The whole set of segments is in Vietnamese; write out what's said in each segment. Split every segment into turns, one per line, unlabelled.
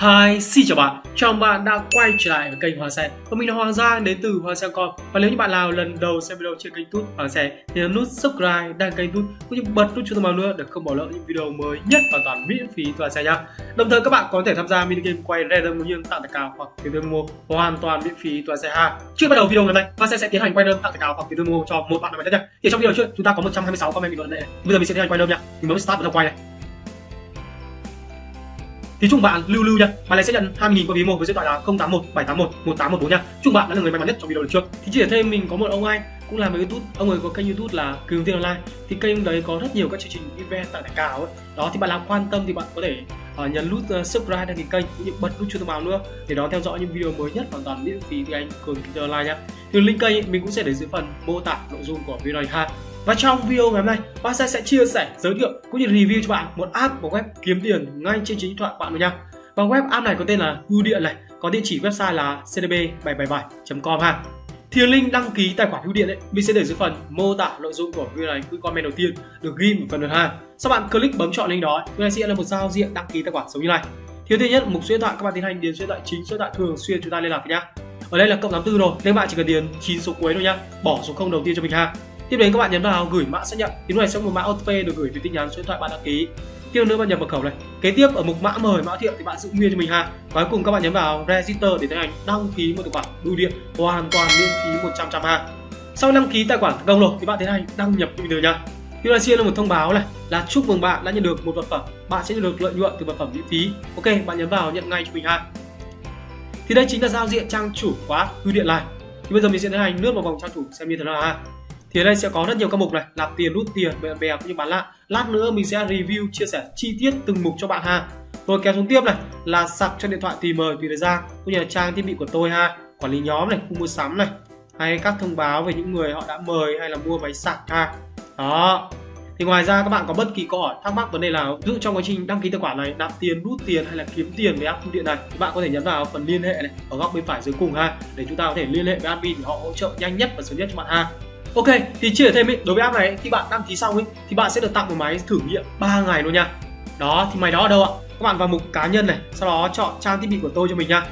Hi, xin chào bạn, chào mừng bạn đã quay trở lại với kênh Hoàng Xe Và mình là Hoàng Giang đến từ Hoàng Xe Com Và nếu như bạn nào lần đầu xem video trên kênh tút Hoàng Xe Thì nhấn nút subscribe, đăng kênh tút Cũng như bật nút chuông thông báo nữa để không bỏ lỡ những video mới nhất hoàn toàn miễn phí từ Hoàng Xe nha. Đồng thời các bạn có thể tham gia mini game quay random nguyên tặng tài cao hoặc tiền thưởng mua hoàn toàn miễn phí từ Hoàng Xe ha. Trước bắt đầu video ngày hôm nay, Hoàng Xe sẽ tiến hành quay random tặng tài cao hoặc tiền thưởng mua cho một bạn nào đó nha Thì trong video trước chúng ta có 126 comment bình luận này. Bây giờ mình sẽ tiến hành quay random nha. Mình mới start bắt đầu quay này thì chúc bạn lưu lưu nha. Bạn này sẽ nhận 20.000 qua ví một với số điện thoại là 081 781 1814 nha. Chúc bạn đã là người may mắn nhất trong video lần trước. Thì chỉ để thêm mình có một ông anh cũng làm youtube ông ấy có kênh youtube là cường tiên online. Thì kênh đấy có rất nhiều các chương trình event tặng thẻ cao ấy. Đó thì bạn nào quan tâm thì bạn có thể uh, nhấn nút uh, subscribe đăng ký kênh cũng như bật nút chuông thông báo nữa. Để đó theo dõi những video mới nhất hoàn toàn miễn phí từ anh cường tiên online nhé thì link kênh ấy, mình cũng sẽ để dưới phần mô tả nội dung của video này ha và trong video ngày hôm nay, Bác sẽ chia sẻ, giới thiệu cũng như review cho bạn một app của web kiếm tiền ngay trên chính điện thoại của bạn rồi nha. Và web app này có tên là Hưu Điện này, có địa chỉ website là cdb777.com ha. Thì link đăng ký tài khoản Hưu điện ấy, mình sẽ để dưới phần mô tả nội dung của video này, cứ comment đầu tiên được ghi một phần được ha. Sau bạn click bấm chọn link đó, chúng ta sẽ là một giao diện đăng ký tài khoản giống như này. Thì thứ nhất, mục số điện thoại các bạn tiến hành điền số điện thoại chính, số điện thoại thường xuyên chúng ta liên lạc với nhá. Ở đây là cộng 84 rồi, nên bạn chỉ cần điền 9 số cuối thôi nhá, bỏ số 0 đầu tiên cho mình ha. Tiếp đến các bạn nhấn vào gửi mã xác nhận. Thì lúc này sẽ một mã OTP được gửi về tin nhắn số điện thoại bạn đăng ký. Tiếp nữa bạn nhập mật khẩu này. Kế tiếp ở mục mã mời mã thiệu thì bạn giữ nguyên cho mình ha. Và cuối cùng các bạn nhấn vào register để tiến hành đăng ký một tài khoản bưu điện hoàn toàn miễn phí 100 trăm ha. Sau đăng ký tài khoản thành công rồi thì bạn tiến hành đăng nhập bình thường nha. Thì là xin là một thông báo này là chúc mừng bạn đã nhận được một vật phẩm. Bạn sẽ nhận được lợi nhuận từ vật phẩm miễn phí. Ok, bạn nhấn vào nhận ngay cho mình ha. Thì đây chính là giao diện trang chủ khóa bưu điện này. Thì bây giờ mình sẽ tiến hành lướt vào vòng trang chủ xem như thế nào ha thì ở đây sẽ có rất nhiều các mục này nạp tiền rút tiền bạn bè cũng như bán lại. Lát nữa mình sẽ review, chia sẻ chi tiết từng mục cho bạn ha. Rồi kéo xuống tiếp này, là sạc cho điện thoại tùy mời tùy thời gian cũng như là trang thiết bị của tôi ha. Quản lý nhóm này khu mua sắm này, hay các thông báo về những người họ đã mời hay là mua máy sạc ha. Đó. Thì ngoài ra các bạn có bất kỳ câu hỏi thắc mắc vấn đề nào ví dụ trong quá trình đăng ký tài khoản này nạp tiền rút tiền hay là kiếm tiền với app thu điện này, thì bạn có thể nhấn vào phần liên hệ này ở góc bên phải dưới cùng ha, để chúng ta có thể liên hệ với admin để họ hỗ trợ nhanh nhất và sớm nhất cho bạn ha. Ok, thì chia sẻ thêm ý, đối với app này khi bạn đăng ký xong ý, thì bạn sẽ được tặng một máy thử nghiệm 3 ngày luôn nha. Đó, thì máy đó ở đâu ạ? Các bạn vào mục cá nhân này, sau đó chọn trang thiết bị của tôi cho mình nha.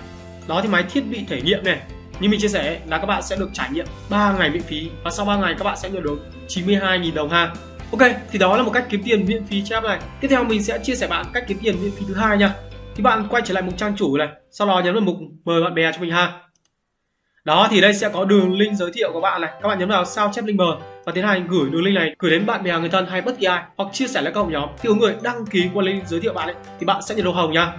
Đó thì máy thiết bị thể nghiệm này. Như mình chia sẻ là các bạn sẽ được trải nghiệm 3 ngày miễn phí và sau 3 ngày các bạn sẽ nhận được 92.000 đồng ha. Ok, thì đó là một cách kiếm tiền miễn phí cho app này. Tiếp theo mình sẽ chia sẻ bạn cách kiếm tiền miễn phí thứ hai nha. Thì bạn quay trở lại mục trang chủ này, sau đó nhấn vào mục mời bạn bè cho mình ha đó, thì đây sẽ có đường link giới thiệu của bạn này. Các bạn nhấn vào sao chép link mờ và tiến hành gửi đường link này gửi đến bạn bè, người thân hay bất kỳ ai hoặc chia sẻ lên các hội nhóm. Khi có người đăng ký qua link giới thiệu bạn ấy, thì bạn sẽ nhận được hồng nha.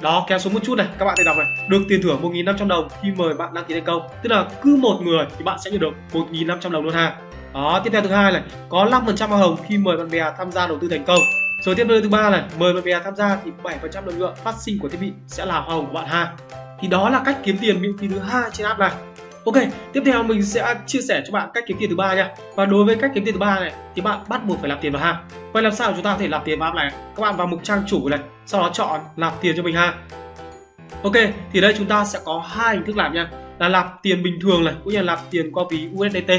Đó, kéo xuống một chút này, các bạn thấy đọc này. Được tiền thưởng 1.500 đồng khi mời bạn đăng ký thành công. Tức là cứ một người thì bạn sẽ nhận được 1.500 đồng luôn ha. Đó, tiếp theo thứ hai này, có 5% hoa hồng khi mời bạn bè tham gia đầu tư thành công. Rồi tiếp theo thứ ba này, mời bạn bè tham gia thì 7% lợi nhuận phát sinh của thiết bị sẽ là hoa hồng của bạn ha. Thì đó là cách kiếm tiền miễn phí thứ hai trên app này. Ok, tiếp theo mình sẽ chia sẻ cho bạn cách kiếm tiền thứ ba nha. Và đối với cách kiếm tiền thứ ba này thì bạn bắt buộc phải làm tiền vào ha. Vậy làm sao chúng ta có thể làm tiền vào app này? Các bạn vào mục trang chủ này, sau đó chọn làm tiền cho mình ha. Ok, thì đây chúng ta sẽ có hai hình thức làm nha. Là làm tiền bình thường này, cũng như là làm tiền qua ví USDT.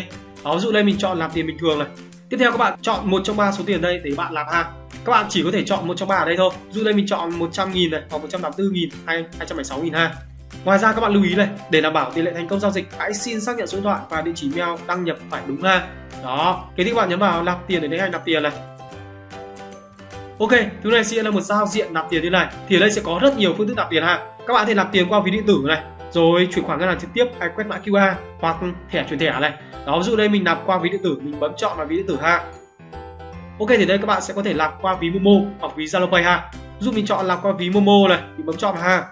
Đó, ví dụ đây mình chọn làm tiền bình thường này. Tiếp theo các bạn chọn một trong ba số tiền đây để bạn làm ha. Các bạn chỉ có thể chọn một trong ba ở đây thôi. Dù dụ đây mình chọn 100 000 này, hoặc 184 000 hay 276 000 ha. Ngoài ra các bạn lưu ý này, để đảm bảo tỷ lệ thành công giao dịch, hãy xin xác nhận số điện thoại và địa chỉ mail đăng nhập phải đúng ha. Đó, kế tiếp các bạn nhấn vào nạp tiền để tiến hành nạp tiền này. Ok, thứ này sẽ là một giao diện nạp tiền như này. Thì ở đây sẽ có rất nhiều phương thức nạp tiền ha. Các bạn có thể nạp tiền qua ví điện tử này, rồi chuyển khoản ngân hàng trực tiếp hay quét mã QR hoặc thẻ chuyển thẻ này. Đó, ví dụ đây mình nạp qua ví điện tử, mình bấm chọn vào ví điện tử ha. Ok thì đây các bạn sẽ có thể nạp qua ví Momo hoặc ví Zalo Pay ha. Ví dụ mình chọn nạp qua ví Momo này, mình bấm chọn vào ha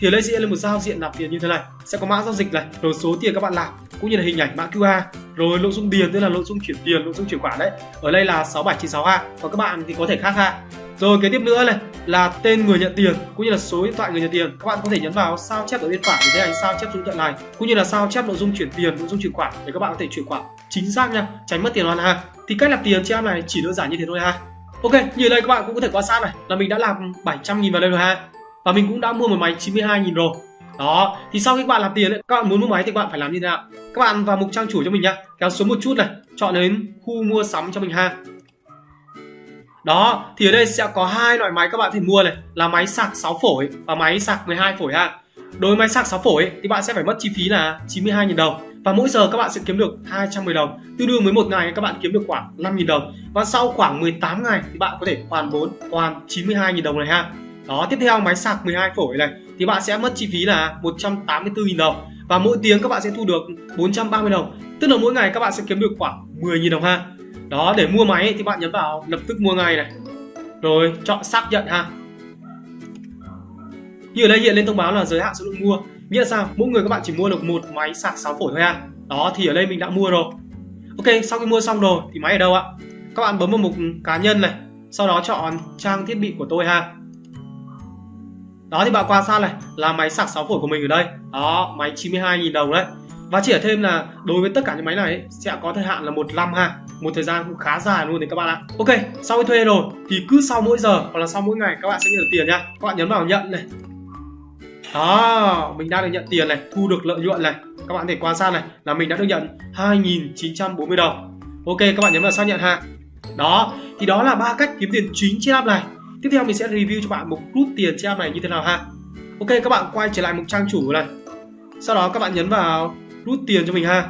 thì ở đây sẽ là một giao diện nạp tiền như thế này. Sẽ có mã giao dịch này, rồi số tiền các bạn nạp cũng như là hình ảnh mã QR rồi nội dung điền, tức là nội dung chuyển tiền, nội dung chuyển khoản đấy. Ở đây là 6796A và các bạn thì có thể khác ha. Rồi kế tiếp nữa này, là tên người nhận tiền, cũng như là số điện thoại người nhận tiền. Các bạn có thể nhấn vào sao chép ở bên phải, để thấy ảnh sao chép số điện thoại này, cũng như là sao chép nội dung chuyển tiền, nội dung chuyển khoản, để các bạn có thể chuyển khoản chính xác nha, tránh mất tiền hoàn ha. Thì cách làm tiền trên app này chỉ đơn giản như thế thôi ha. Ok, như đây các bạn cũng có thể quan sát này, là mình đã làm 700 000 vào đây rồi ha và mình cũng đã mua một máy 92.000 rồi. Đó thì sau khi các bạn làm tiền ấy, các bạn muốn mua máy thì các bạn phải làm như thế nào? Các bạn vào mục trang chủ cho mình nhá. Kéo xuống một chút này chọn đến khu mua sắm cho mình ha. Đó thì ở đây sẽ có hai loại máy các bạn thể mua này là máy sạc 6 phổi và máy sạc 12 phổi ha. Đối với máy sạc 6 phổi ấy, thì bạn sẽ phải mất chi phí là 92.000 đồng và mỗi giờ các bạn sẽ kiếm được 210 đồng. Tương đương với một ngày các bạn kiếm được khoảng 5.000 đồng và sau khoảng 18 ngày thì bạn có thể hoàn vốn hoàn 92.000 đồng này ha đó, tiếp theo máy sạc 12 phổi này. Thì bạn sẽ mất chi phí là 184.000 đồng. Và mỗi tiếng các bạn sẽ thu được 430 đồng. Tức là mỗi ngày các bạn sẽ kiếm được khoảng 10.000 đồng ha. Đó, để mua máy thì bạn nhấn vào lập tức mua ngay này. Rồi, chọn xác nhận ha. Như ở đây hiện lên thông báo là giới hạn số lượng mua. Nghĩa là sao? Mỗi người các bạn chỉ mua được một máy sạc 6 phổi thôi ha. Đó, thì ở đây mình đã mua rồi. Ok, sau khi mua xong rồi, thì máy ở đâu ạ? Các bạn bấm vào mục cá nhân này. Sau đó chọn trang thiết bị của tôi ha đó thì bạn quan sát này là máy sạc 6 phổi của mình ở đây. Đó máy 92.000 đồng đấy. Và chỉ ở thêm là đối với tất cả những máy này ấy, sẽ có thời hạn là một năm ha. Một thời gian cũng khá dài luôn đấy các bạn ạ. Ok sau khi thuê rồi thì cứ sau mỗi giờ hoặc là sau mỗi ngày các bạn sẽ nhận được tiền nha. Các bạn nhấn vào nhận này. Đó mình đang được nhận tiền này thu được lợi nhuận này. Các bạn thể quan sát này là mình đã được nhận 2.940 đồng. Ok các bạn nhấn vào xác nhận ha. Đó thì đó là ba cách kiếm tiền chính trên app này tiếp theo mình sẽ review cho bạn một rút tiền trên app này như thế nào ha. Ok các bạn quay trở lại mục trang chủ này. Sau đó các bạn nhấn vào rút tiền cho mình ha.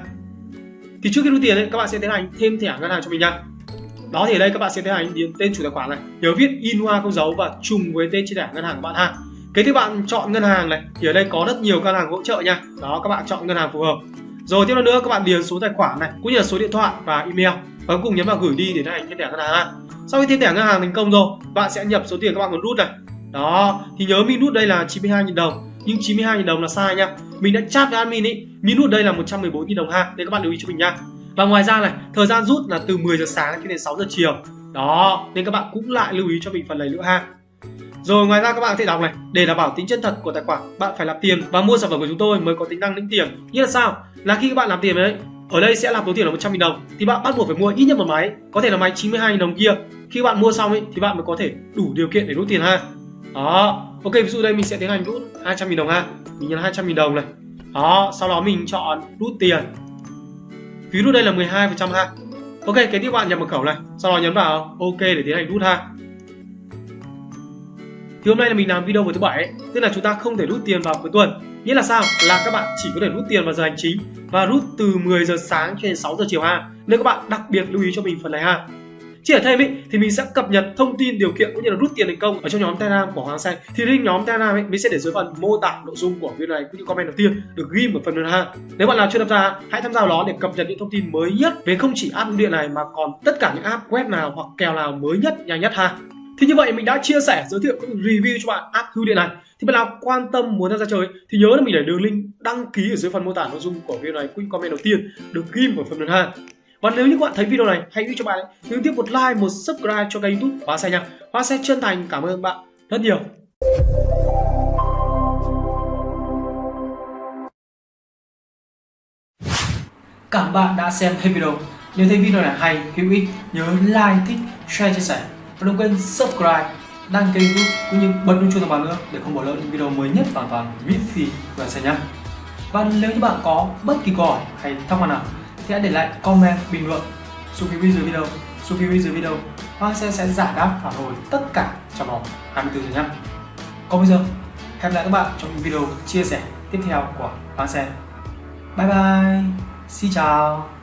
Thì trước khi rút tiền ấy, các bạn sẽ tiến hành thêm thẻ ngân hàng cho mình nha. Đó thì ở đây các bạn sẽ tiến hành điền tên chủ tài khoản này nhớ viết in hoa không dấu và trùng với tên trên thẻ ngân hàng của bạn ha. Kế tiếp bạn chọn ngân hàng này thì ở đây có rất nhiều ngân hàng hỗ trợ nha. Đó các bạn chọn ngân hàng phù hợp. Rồi tiếp theo nữa các bạn điền số tài khoản này cũng như là số điện thoại và email. Và cuối cùng nhấn vào gửi đi để tiến hành thêm thẻ ngân hàng ha sau khi thêm thẻ ngân hàng thành công rồi, bạn sẽ nhập số tiền các bạn muốn rút này. Đó, thì nhớ mình rút đây là 92.000 đồng. Nhưng 92.000 đồng là sai nha. Mình đã chat với admin ý mình rút đây là 114.000 đồng ha. Nên các bạn lưu ý cho mình nha. Và ngoài ra này, thời gian rút là từ 10 giờ sáng cho đến 6 giờ chiều. Đó, nên các bạn cũng lại lưu ý cho mình phần này nữa ha. Rồi, ngoài ra các bạn có thể đọc này. Để đảm bảo tính chân thật của tài khoản, bạn phải làm tiền và mua sản phẩm của chúng tôi mới có tính năng lĩnh tiền. Như là sao? Là khi các bạn làm tiền đấy ở đây sẽ là số tiền là 100 000 đồng. Thì bạn bắt buộc phải mua ít nhất một máy, có thể là máy 92 000 đồng kia. Khi bạn mua xong ấy, thì bạn mới có thể đủ điều kiện để rút tiền ha. Đó, ok, ví dụ đây mình sẽ tiến hành rút 200 000 đồng ha. Mình nhấn 200 000 đồng này. Đó, sau đó mình chọn rút tiền. Phí rút đây là 12 phần trăm ha. Ok kế tiếp bạn nhập mật khẩu này. Sau đó nhấn vào ok để tiến hành rút ha. Thì hôm nay là mình làm video vào thứ bảy tức là chúng ta không thể rút tiền vào cuối tuần nghĩa là sao? Là các bạn chỉ có thể rút tiền vào giờ hành chính và rút từ 10 giờ sáng cho đến 6 giờ chiều ha. Nên các bạn đặc biệt lưu ý cho mình phần này ha. Chỉ ở thêm ý, thì mình sẽ cập nhật thông tin điều kiện cũng như là rút tiền thành công ở trong nhóm telegram của hoàng xanh. Thì link nhóm telegram ấy mình sẽ để dưới phần mô tả nội dung của video này cũng như comment đầu tiên được ghi ở phần này ha. Nếu bạn nào chưa tham gia hãy tham gia đó để cập nhật những thông tin mới nhất về không chỉ app điện này mà còn tất cả những app web nào hoặc kèo nào mới nhất nhanh nhất ha. Thì như vậy mình đã chia sẻ giới thiệu cũng review cho bạn app hưu điện này thì bạn nào quan tâm muốn tham gia chơi thì nhớ là mình để đường link đăng ký ở dưới phần mô tả nội dung của video này cũng comment đầu tiên được ghi ở phần lần hai và nếu như các bạn thấy video này hãy giúp cho bạn ấy nhấn tiếp một like một subscribe cho kênh youtube hóa xe nha. Hóa xe chân thành cảm ơn bạn rất nhiều. Cảm bạn đã xem hết video. Nếu thấy video này hay, hữu ích, nhớ like, thích, share, chia sẻ. Và đừng quên subscribe đăng ký youtube cũng như bật chuông thông báo nữa để không bỏ lỡ những video mới nhất hoàn toàn miễn phí của xe nhé và nếu như bạn có bất kỳ câu hỏi hay thắc mắc nào thì hãy để lại comment bình luận. Xuống phía bên dưới video xuống phía bên dưới video. Hoa sẽ sẽ giải đáp phản hồi tất cả trong vòng 24 giờ nhé còn bây giờ, hẹn lại các bạn trong những video chia sẻ tiếp theo của Hoa Xe. Bye bye, Xin chào.